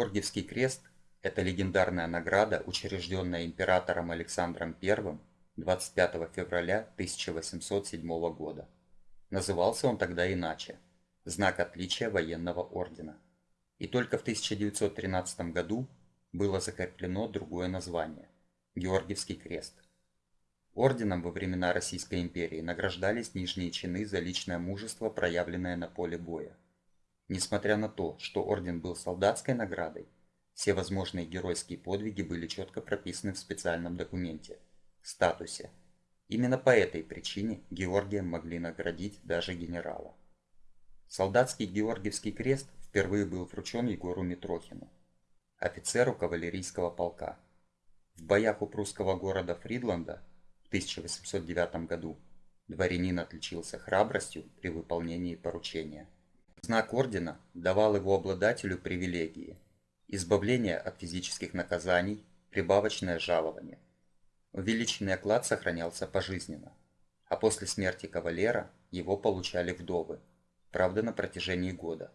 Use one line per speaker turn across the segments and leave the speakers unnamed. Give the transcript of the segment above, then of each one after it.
Георгиевский крест – это легендарная награда, учрежденная императором Александром I 25 февраля 1807 года. Назывался он тогда иначе – знак отличия военного ордена. И только в 1913 году было закреплено другое название – Георгиевский крест. Орденом во времена Российской империи награждались нижние чины за личное мужество, проявленное на поле боя. Несмотря на то, что орден был солдатской наградой, все возможные геройские подвиги были четко прописаны в специальном документе – статусе. Именно по этой причине Георгием могли наградить даже генерала. Солдатский Георгиевский крест впервые был вручен Егору Митрохину, офицеру кавалерийского полка. В боях у прусского города Фридланда в 1809 году дворянин отличился храбростью при выполнении поручения. Знак ордена давал его обладателю привилегии – избавление от физических наказаний, прибавочное жалование. Увеличенный оклад сохранялся пожизненно, а после смерти кавалера его получали вдовы, правда на протяжении года.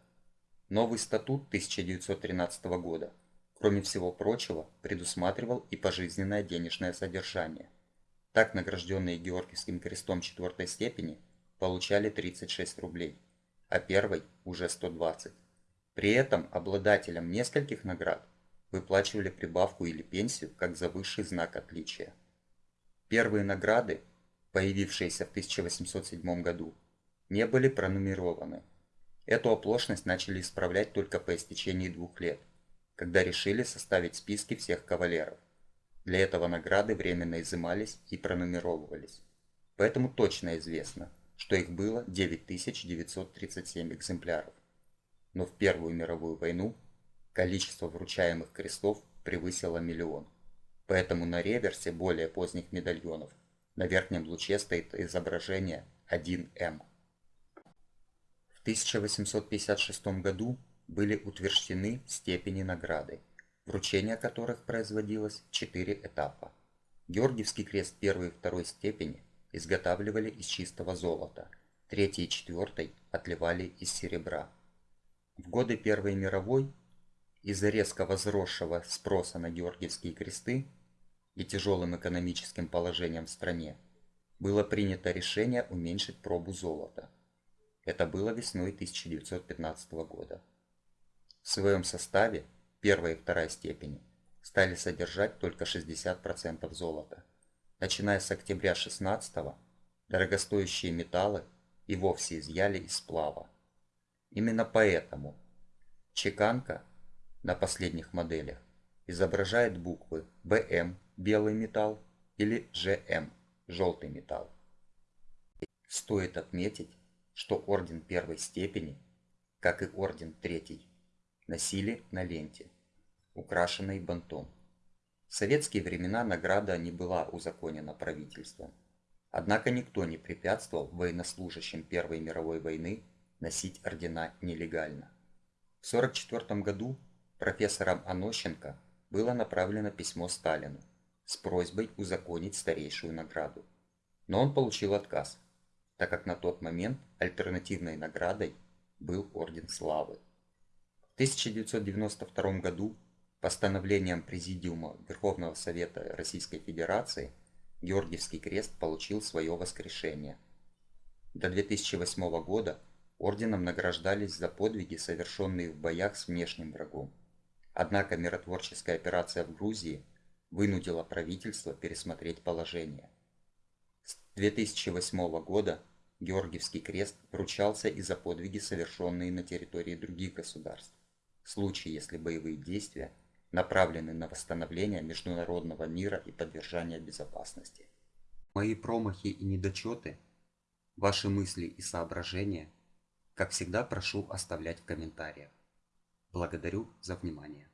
Новый статут 1913 года, кроме всего прочего, предусматривал и пожизненное денежное содержание. Так награжденные Георгиевским крестом четвертой степени получали 36 рублей а первой уже 120. При этом обладателям нескольких наград выплачивали прибавку или пенсию как за высший знак отличия. Первые награды, появившиеся в 1807 году, не были пронумерованы. Эту оплошность начали исправлять только по истечении двух лет, когда решили составить списки всех кавалеров. Для этого награды временно изымались и пронумеровывались. Поэтому точно известно – что их было 9937 экземпляров. Но в Первую мировую войну количество вручаемых крестов превысило миллион. Поэтому на реверсе более поздних медальонов на верхнем луче стоит изображение 1М. В 1856 году были утверждены степени награды, вручение которых производилось в 4 этапа. Георгиевский крест первой и второй степени изготавливали из чистого золота, третий и четвертый отливали из серебра. В годы Первой мировой из-за резко возросшего спроса на георгиевские кресты и тяжелым экономическим положением в стране было принято решение уменьшить пробу золота. Это было весной 1915 года. В своем составе первая и вторая степени стали содержать только 60% золота начиная с октября 16-го, дорогостоящие металлы и вовсе изъяли из сплава. Именно поэтому чеканка на последних моделях изображает буквы БМ – белый металл или ЖМ – желтый металл. Стоит отметить, что орден первой степени, как и орден третий, носили на ленте, украшенной бантом. В советские времена награда не была узаконена правительством. Однако никто не препятствовал военнослужащим Первой мировой войны носить ордена нелегально. В 1944 году профессором Анощенко было направлено письмо Сталину с просьбой узаконить старейшую награду. Но он получил отказ, так как на тот момент альтернативной наградой был Орден Славы. В 1992 году Постановлением Президиума Верховного Совета Российской Федерации Георгиевский крест получил свое воскрешение. До 2008 года орденом награждались за подвиги, совершенные в боях с внешним врагом. Однако миротворческая операция в Грузии вынудила правительство пересмотреть положение. С 2008 года Георгиевский крест вручался и за подвиги, совершенные на территории других государств. В случае, если боевые действия – направлены на восстановление международного мира и поддержание безопасности. Мои промахи и недочеты, ваши мысли и соображения, как всегда прошу оставлять в комментариях. Благодарю за внимание.